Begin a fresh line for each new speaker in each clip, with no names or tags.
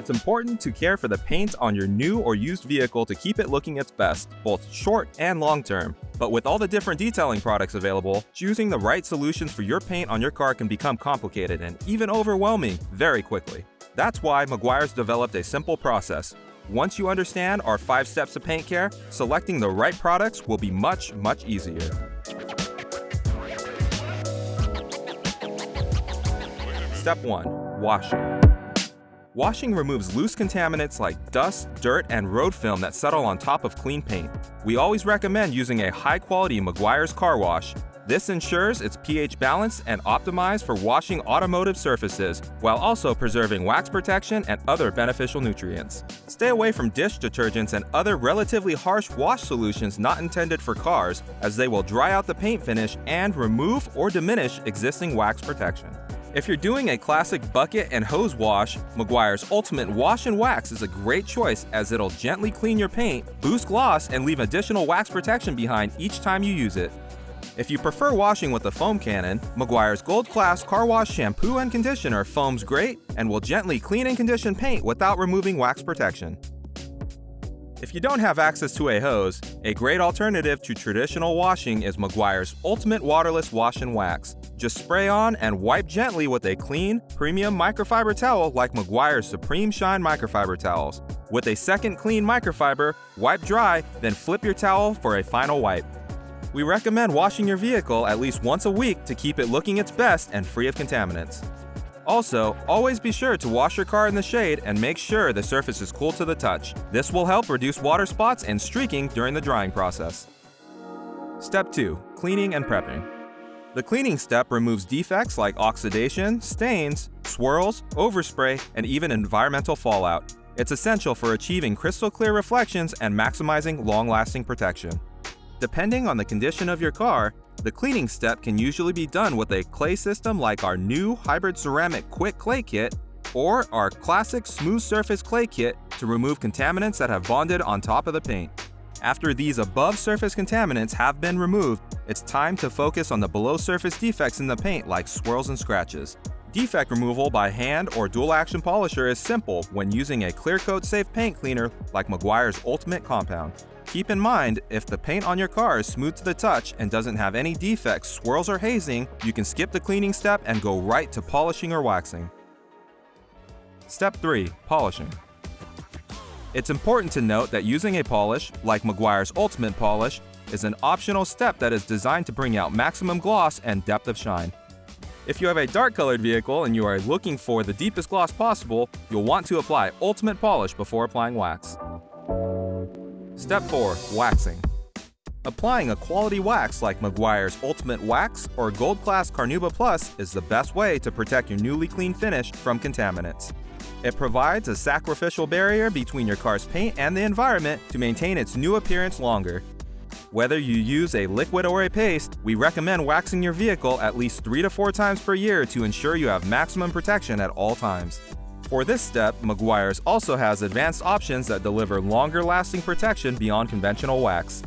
It's important to care for the paint on your new or used vehicle to keep it looking its best, both short and long term. But with all the different detailing products available, choosing the right solutions for your paint on your car can become complicated and even overwhelming very quickly. That's why Meguiar's developed a simple process. Once you understand our 5 steps to paint care, selecting the right products will be much, much easier. Step 1. Washing. Washing removes loose contaminants like dust, dirt, and road film that settle on top of clean paint. We always recommend using a high-quality Meguiar's car wash. This ensures it's pH balanced and optimized for washing automotive surfaces, while also preserving wax protection and other beneficial nutrients. Stay away from dish detergents and other relatively harsh wash solutions not intended for cars, as they will dry out the paint finish and remove or diminish existing wax protection. If you're doing a classic bucket and hose wash, Meguiar's Ultimate Wash and Wax is a great choice as it'll gently clean your paint, boost gloss, and leave additional wax protection behind each time you use it. If you prefer washing with a foam cannon, Meguiar's Gold Class Car Wash Shampoo and Conditioner foams great and will gently clean and condition paint without removing wax protection. If you don't have access to a hose, a great alternative to traditional washing is Meguiar's Ultimate Waterless Wash and Wax. Just spray on and wipe gently with a clean, premium microfiber towel like Meguiar's Supreme Shine microfiber towels. With a second clean microfiber, wipe dry, then flip your towel for a final wipe. We recommend washing your vehicle at least once a week to keep it looking its best and free of contaminants. Also, always be sure to wash your car in the shade and make sure the surface is cool to the touch. This will help reduce water spots and streaking during the drying process. Step 2. Cleaning and prepping. The cleaning step removes defects like oxidation, stains, swirls, overspray, and even environmental fallout. It's essential for achieving crystal clear reflections and maximizing long-lasting protection. Depending on the condition of your car, the cleaning step can usually be done with a clay system like our new Hybrid Ceramic Quick Clay Kit or our classic Smooth Surface Clay Kit to remove contaminants that have bonded on top of the paint. After these above surface contaminants have been removed, it's time to focus on the below surface defects in the paint like swirls and scratches. Defect removal by hand or dual action polisher is simple when using a clear coat safe paint cleaner like Meguiar's Ultimate Compound. Keep in mind, if the paint on your car is smooth to the touch and doesn't have any defects, swirls, or hazing, you can skip the cleaning step and go right to polishing or waxing. Step 3. Polishing. It's important to note that using a polish, like Meguiar's Ultimate Polish, is an optional step that is designed to bring out maximum gloss and depth of shine. If you have a dark colored vehicle and you are looking for the deepest gloss possible, you'll want to apply Ultimate Polish before applying wax. Step 4. Waxing. Applying a quality wax like Meguiar's Ultimate Wax or Gold Class Carnauba Plus is the best way to protect your newly clean finish from contaminants. It provides a sacrificial barrier between your car's paint and the environment to maintain its new appearance longer. Whether you use a liquid or a paste, we recommend waxing your vehicle at least 3 to 4 times per year to ensure you have maximum protection at all times. For this step, Meguiar's also has advanced options that deliver longer lasting protection beyond conventional wax.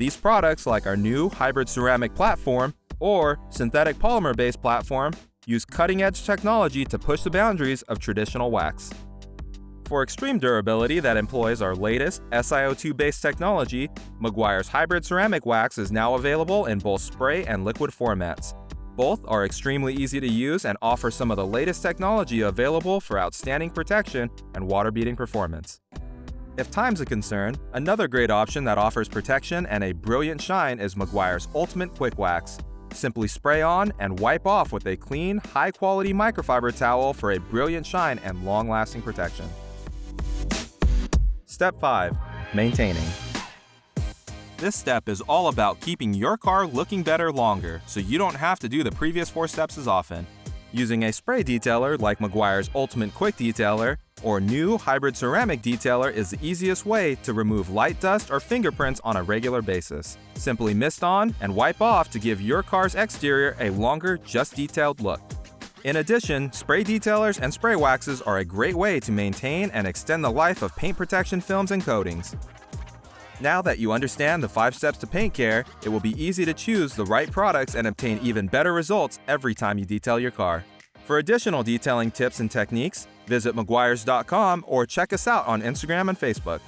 These products, like our new hybrid ceramic platform or synthetic polymer based platform, use cutting-edge technology to push the boundaries of traditional wax. For extreme durability that employs our latest SiO2-based technology, Meguiar's Hybrid Ceramic Wax is now available in both spray and liquid formats. Both are extremely easy to use and offer some of the latest technology available for outstanding protection and water-beading performance. If time's a concern, another great option that offers protection and a brilliant shine is Meguiar's Ultimate Quick Wax. Simply spray on and wipe off with a clean, high-quality microfiber towel for a brilliant shine and long-lasting protection. Step 5. Maintaining. This step is all about keeping your car looking better longer, so you don't have to do the previous four steps as often. Using a spray detailer like Meguiar's Ultimate Quick Detailer or new hybrid ceramic detailer is the easiest way to remove light dust or fingerprints on a regular basis. Simply mist on and wipe off to give your car's exterior a longer, just detailed look. In addition, spray detailers and spray waxes are a great way to maintain and extend the life of paint protection films and coatings. Now that you understand the 5 steps to paint care, it will be easy to choose the right products and obtain even better results every time you detail your car. For additional detailing tips and techniques, visit meguiars.com or check us out on Instagram and Facebook.